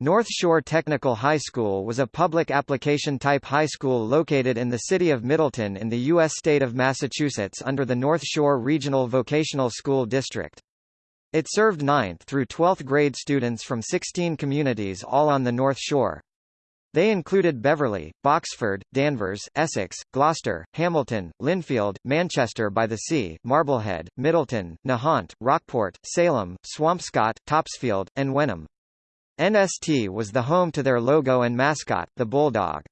North Shore Technical High School was a public application-type high school located in the city of Middleton in the U.S. state of Massachusetts under the North Shore Regional Vocational School District. It served 9th through 12th grade students from 16 communities all on the North Shore. They included Beverly, Boxford, Danvers, Essex, Gloucester, Hamilton, Lynnfield, Manchester by the Sea, Marblehead, Middleton, Nahant, Rockport, Salem, Swampscott, Topsfield, and Wenham. NST was the home to their logo and mascot, the Bulldog.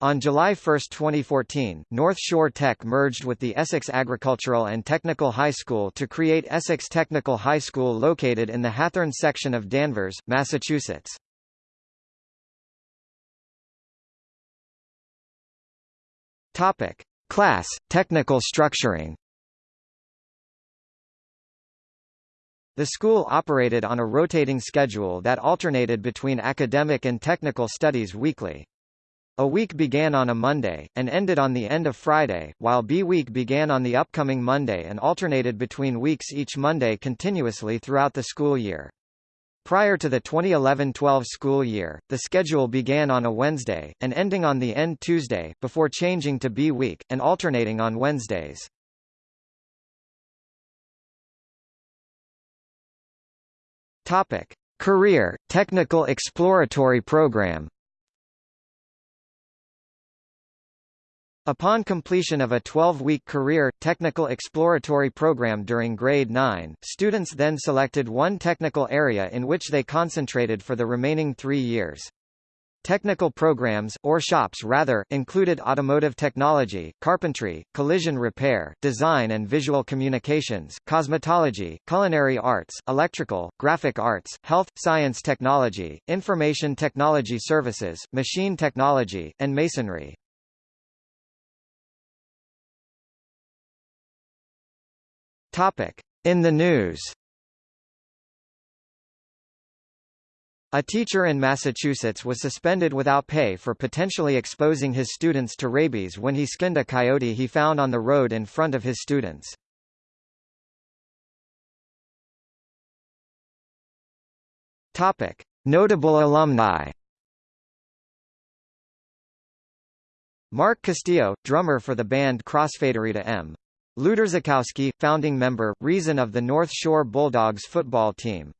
On July 1, 2014, North Shore Tech merged with the Essex Agricultural and Technical High School to create Essex Technical High School located in the Hathorne section of Danvers, Massachusetts. Topic: Class, technical structuring. The school operated on a rotating schedule that alternated between academic and technical studies weekly. A week began on a Monday, and ended on the end of Friday, while B week began on the upcoming Monday and alternated between weeks each Monday continuously throughout the school year. Prior to the 2011-12 school year, the schedule began on a Wednesday, and ending on the end Tuesday, before changing to B week, and alternating on Wednesdays. Topic: Career Technical Exploratory Program. Upon completion of a 12-week career, technical exploratory program during grade 9, students then selected one technical area in which they concentrated for the remaining three years. Technical programs, or shops rather, included automotive technology, carpentry, collision repair, design and visual communications, cosmetology, culinary arts, electrical, graphic arts, health, science technology, information technology services, machine technology, and masonry. In the news A teacher in Massachusetts was suspended without pay for potentially exposing his students to rabies when he skinned a coyote he found on the road in front of his students. Topic: Notable alumni. Mark Castillo, drummer for the band Crossfade Rita M. Luterzakowski, founding member, reason of the North Shore Bulldogs football team.